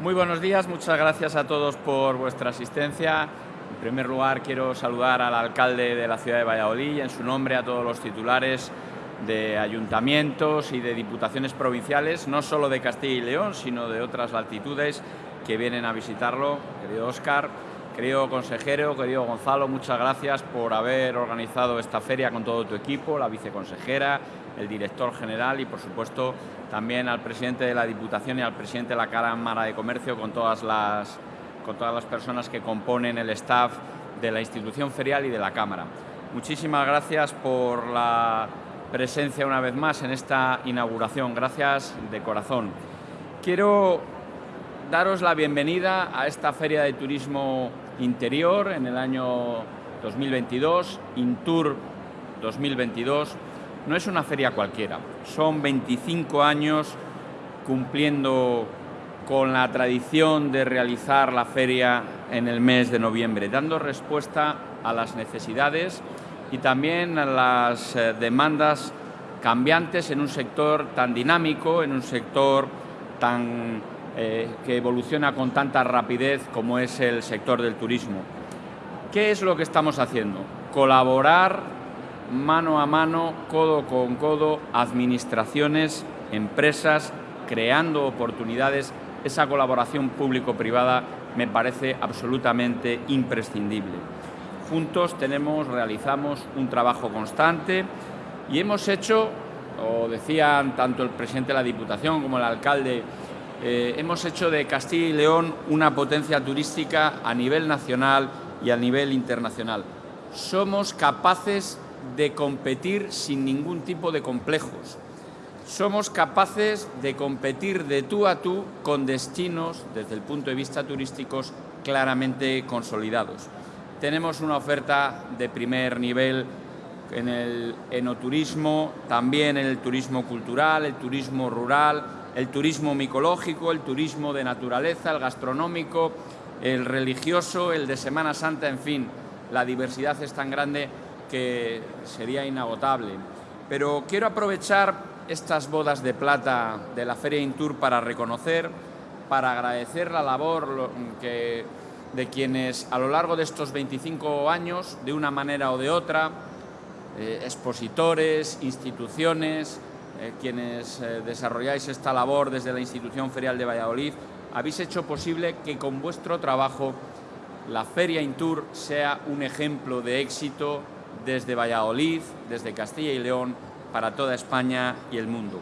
Muy buenos días, muchas gracias a todos por vuestra asistencia. En primer lugar, quiero saludar al alcalde de la ciudad de Valladolid y en su nombre a todos los titulares de ayuntamientos y de diputaciones provinciales, no solo de Castilla y León, sino de otras latitudes que vienen a visitarlo. Querido Óscar, querido consejero, querido Gonzalo, muchas gracias por haber organizado esta feria con todo tu equipo, la viceconsejera, el director general y, por supuesto, también al presidente de la Diputación y al presidente de la Cámara de Comercio con todas las, con todas las personas que componen el staff de la institución ferial y de la Cámara. Muchísimas gracias por la presencia una vez más en esta inauguración. Gracias de corazón. Quiero daros la bienvenida a esta Feria de Turismo Interior en el año 2022, Intour 2022, no es una feria cualquiera, son 25 años cumpliendo con la tradición de realizar la feria en el mes de noviembre, dando respuesta a las necesidades y también a las eh, demandas cambiantes en un sector tan dinámico, en un sector tan, eh, que evoluciona con tanta rapidez como es el sector del turismo. ¿Qué es lo que estamos haciendo? Colaborar mano a mano, codo con codo, administraciones, empresas, creando oportunidades. Esa colaboración público-privada me parece absolutamente imprescindible. Juntos tenemos, realizamos un trabajo constante y hemos hecho, o decían tanto el presidente de la Diputación como el alcalde, eh, hemos hecho de Castilla y León una potencia turística a nivel nacional y a nivel internacional. Somos capaces de competir sin ningún tipo de complejos. Somos capaces de competir de tú a tú con destinos, desde el punto de vista turísticos, claramente consolidados. Tenemos una oferta de primer nivel en el enoturismo, también en el turismo cultural, el turismo rural, el turismo micológico, el turismo de naturaleza, el gastronómico, el religioso, el de Semana Santa, en fin, la diversidad es tan grande que sería inagotable. Pero quiero aprovechar estas bodas de plata de la Feria Intour para reconocer, para agradecer la labor que, de quienes a lo largo de estos 25 años, de una manera o de otra, eh, expositores, instituciones, eh, quienes eh, desarrolláis esta labor desde la institución ferial de Valladolid, habéis hecho posible que con vuestro trabajo la Feria Intour sea un ejemplo de éxito desde Valladolid, desde Castilla y León, para toda España y el mundo.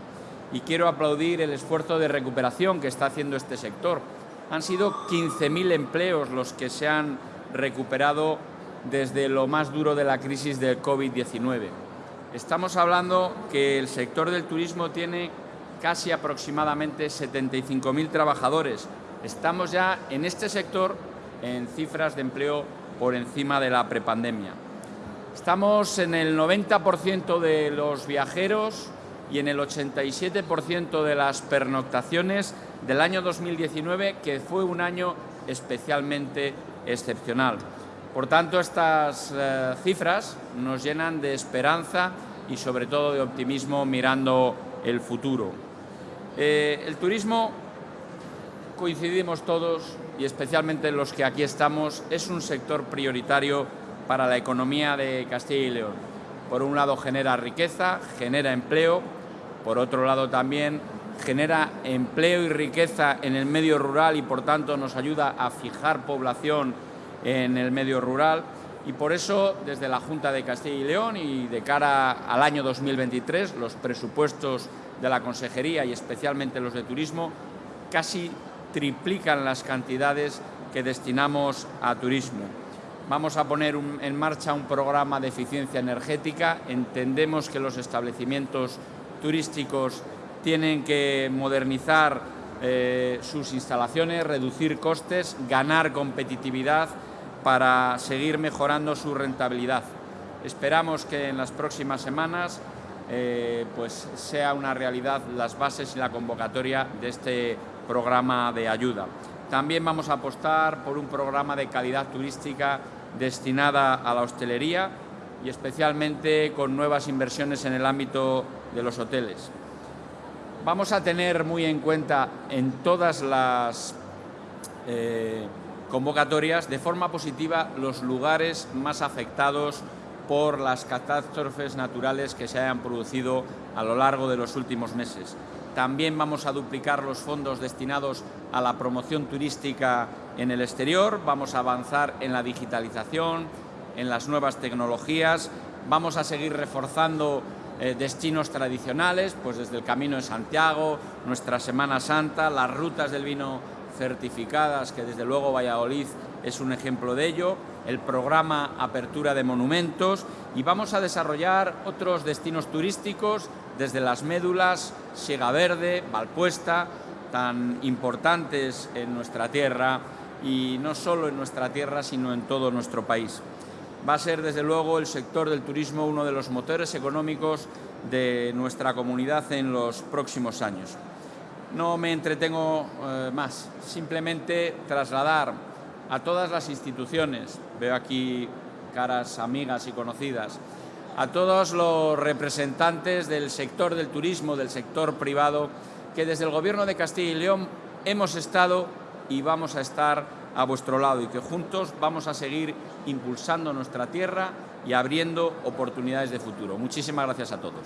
Y quiero aplaudir el esfuerzo de recuperación que está haciendo este sector. Han sido 15.000 empleos los que se han recuperado desde lo más duro de la crisis del COVID-19. Estamos hablando que el sector del turismo tiene casi aproximadamente 75.000 trabajadores. Estamos ya en este sector en cifras de empleo por encima de la prepandemia. Estamos en el 90% de los viajeros y en el 87% de las pernoctaciones del año 2019, que fue un año especialmente excepcional. Por tanto, estas eh, cifras nos llenan de esperanza y sobre todo de optimismo mirando el futuro. Eh, el turismo, coincidimos todos, y especialmente los que aquí estamos, es un sector prioritario para la economía de Castilla y León. Por un lado genera riqueza, genera empleo, por otro lado también genera empleo y riqueza en el medio rural y por tanto nos ayuda a fijar población en el medio rural y por eso desde la Junta de Castilla y León y de cara al año 2023 los presupuestos de la Consejería y especialmente los de turismo casi triplican las cantidades que destinamos a turismo. Vamos a poner en marcha un programa de eficiencia energética. Entendemos que los establecimientos turísticos tienen que modernizar eh, sus instalaciones, reducir costes, ganar competitividad para seguir mejorando su rentabilidad. Esperamos que en las próximas semanas eh, pues sea una realidad las bases y la convocatoria de este programa de ayuda. También vamos a apostar por un programa de calidad turística destinada a la hostelería y especialmente con nuevas inversiones en el ámbito de los hoteles. Vamos a tener muy en cuenta en todas las eh, convocatorias de forma positiva los lugares más afectados por las catástrofes naturales que se hayan producido a lo largo de los últimos meses. También vamos a duplicar los fondos destinados a la promoción turística en el exterior, vamos a avanzar en la digitalización, en las nuevas tecnologías, vamos a seguir reforzando eh, destinos tradicionales, pues desde el Camino de Santiago, nuestra Semana Santa, las rutas del vino certificadas, que desde luego Valladolid es un ejemplo de ello, el programa Apertura de Monumentos y vamos a desarrollar otros destinos turísticos desde las médulas, Siega Verde, Valpuesta, tan importantes en nuestra tierra y no solo en nuestra tierra, sino en todo nuestro país. Va a ser, desde luego, el sector del turismo uno de los motores económicos de nuestra comunidad en los próximos años. No me entretengo eh, más, simplemente trasladar a todas las instituciones, veo aquí caras amigas y conocidas, a todos los representantes del sector del turismo, del sector privado, que desde el Gobierno de Castilla y León hemos estado y vamos a estar a vuestro lado y que juntos vamos a seguir impulsando nuestra tierra y abriendo oportunidades de futuro. Muchísimas gracias a todos.